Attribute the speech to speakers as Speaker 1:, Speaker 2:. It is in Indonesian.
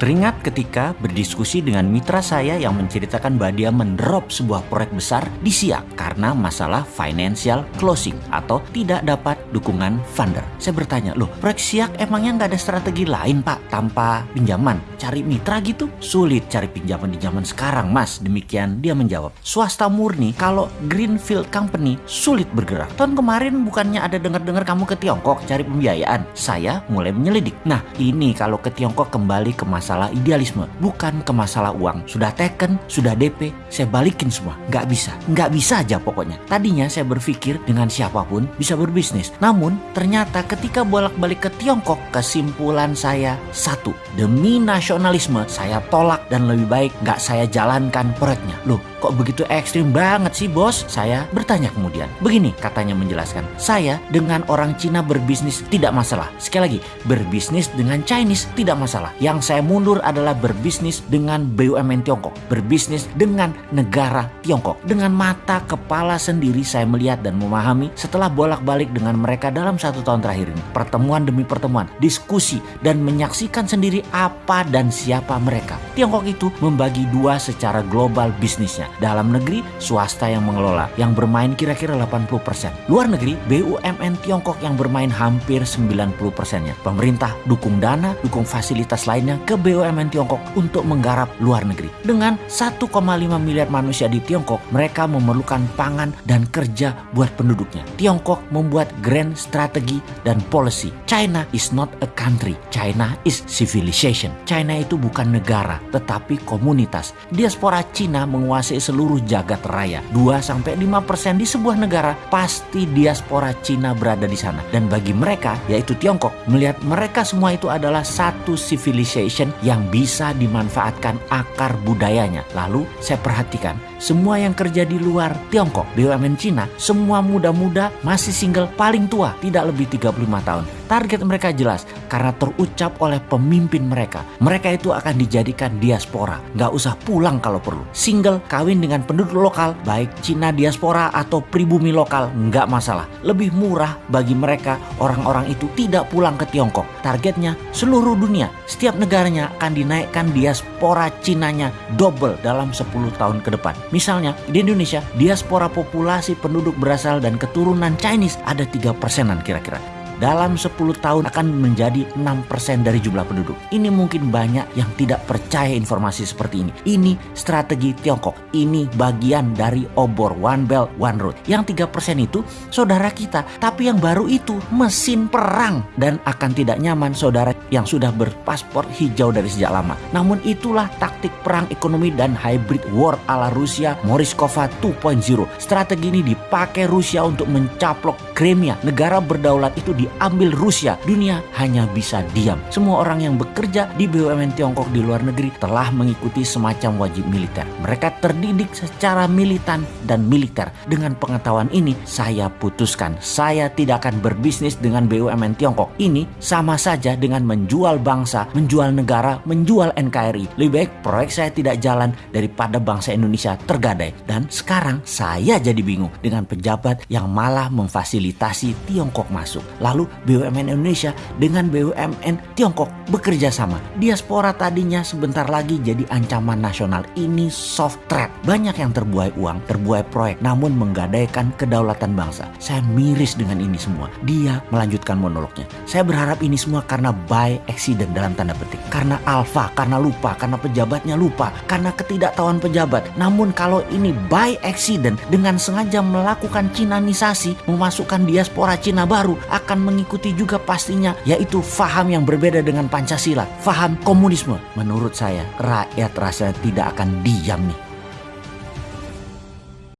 Speaker 1: Teringat ketika berdiskusi dengan mitra saya yang menceritakan bahwa dia mendrop sebuah proyek besar di Siak karena masalah financial closing atau tidak dapat dukungan funder. Saya bertanya, loh proyek Siak emangnya nggak ada strategi lain pak tanpa pinjaman? Cari mitra gitu? Sulit cari pinjaman di zaman sekarang mas. Demikian dia menjawab. Swasta murni kalau Greenfield Company sulit bergerak. Tahun kemarin bukannya ada dengar-dengar kamu ke Tiongkok cari pembiayaan. Saya mulai menyelidik. Nah ini kalau ke Tiongkok kembali ke masa masalah idealisme, bukan ke masalah uang. Sudah taken, sudah DP, saya balikin semua. Nggak bisa, nggak bisa aja pokoknya. Tadinya saya berpikir dengan siapa pun bisa berbisnis. Namun ternyata ketika bolak-balik ke Tiongkok, kesimpulan saya satu. Demi nasionalisme, saya tolak dan lebih baik nggak saya jalankan proyeknya. Loh, kok begitu ekstrim banget sih bos? Saya bertanya kemudian. Begini katanya menjelaskan. Saya dengan orang Cina berbisnis tidak masalah. Sekali lagi, berbisnis dengan Chinese tidak masalah. Yang saya mundur adalah berbisnis dengan BUMN Tiongkok, berbisnis dengan negara Tiongkok. Dengan mata kepala sendiri saya melihat dan memahami setelah bolak-balik dengan mereka dalam satu tahun terakhir ini. Pertemuan demi pertemuan, diskusi, dan menyaksikan sendiri apa dan siapa mereka. Tiongkok itu membagi dua secara global bisnisnya. Dalam negeri, swasta yang mengelola, yang bermain kira-kira 80%. Luar negeri, BUMN Tiongkok yang bermain hampir 90 persennya. Pemerintah dukung dana, dukung fasilitas lainnya ke BUMN Tiongkok untuk menggarap luar negeri. Dengan 1,5 miliar manusia di Tiongkok, mereka memerlukan pangan dan kerja buat penduduknya. Tiongkok membuat grand strategi dan policy. China is not a country. China is civilization. China itu bukan negara, tetapi komunitas. Diaspora Cina menguasai seluruh jagat raya. 2-5% di sebuah negara, pasti diaspora Cina berada di sana. Dan bagi mereka, yaitu Tiongkok, melihat mereka semua itu adalah satu civilization yang bisa dimanfaatkan akar budayanya. Lalu saya perhatikan semua yang kerja di luar Tiongkok, BUMN Cina, semua muda-muda masih single paling tua, tidak lebih 35 tahun. Target mereka jelas karena terucap oleh pemimpin mereka. Mereka itu akan dijadikan diaspora, nggak usah pulang kalau perlu. Single, kawin dengan penduduk lokal, baik Cina diaspora atau pribumi lokal, nggak masalah. Lebih murah bagi mereka orang-orang itu tidak pulang ke Tiongkok. Targetnya seluruh dunia, setiap negaranya akan dinaikkan diaspora Cinanya double dalam 10 tahun ke depan. Misalnya di Indonesia, diaspora populasi penduduk berasal dan keturunan Chinese ada 3 persenan kira-kira dalam 10 tahun akan menjadi 6% dari jumlah penduduk. Ini mungkin banyak yang tidak percaya informasi seperti ini. Ini strategi Tiongkok. Ini bagian dari obor One Belt One Road. Yang 3% itu saudara kita. Tapi yang baru itu mesin perang. Dan akan tidak nyaman saudara yang sudah berpaspor hijau dari sejak lama. Namun itulah taktik perang ekonomi dan hybrid war ala Rusia Moriskova 2.0. Strategi ini dipakai Rusia untuk mencaplok Crimea. Negara berdaulat itu di diambil Rusia, dunia hanya bisa diam. Semua orang yang bekerja di BUMN Tiongkok di luar negeri telah mengikuti semacam wajib militer. Mereka terdidik secara militan dan militer. Dengan pengetahuan ini, saya putuskan saya tidak akan berbisnis dengan BUMN Tiongkok. Ini sama saja dengan menjual bangsa, menjual negara, menjual NKRI. Lebih baik proyek saya tidak jalan daripada bangsa Indonesia tergadai. Dan sekarang saya jadi bingung dengan pejabat yang malah memfasilitasi Tiongkok masuk. Lalu lalu BUMN Indonesia dengan BUMN Tiongkok bekerja sama. Diaspora tadinya sebentar lagi jadi ancaman nasional. Ini soft threat. Banyak yang terbuai uang, terbuai proyek, namun menggadaikan kedaulatan bangsa. Saya miris dengan ini semua. Dia melanjutkan monolognya. Saya berharap ini semua karena by accident dalam tanda petik. Karena alfa, karena lupa, karena pejabatnya lupa, karena ketidaktahuan pejabat. Namun kalau ini by accident dengan sengaja melakukan Cinanisasi, memasukkan diaspora Cina baru akan mengikuti juga pastinya yaitu faham yang berbeda dengan Pancasila, faham komunisme. Menurut saya rakyat rasa tidak akan diam nih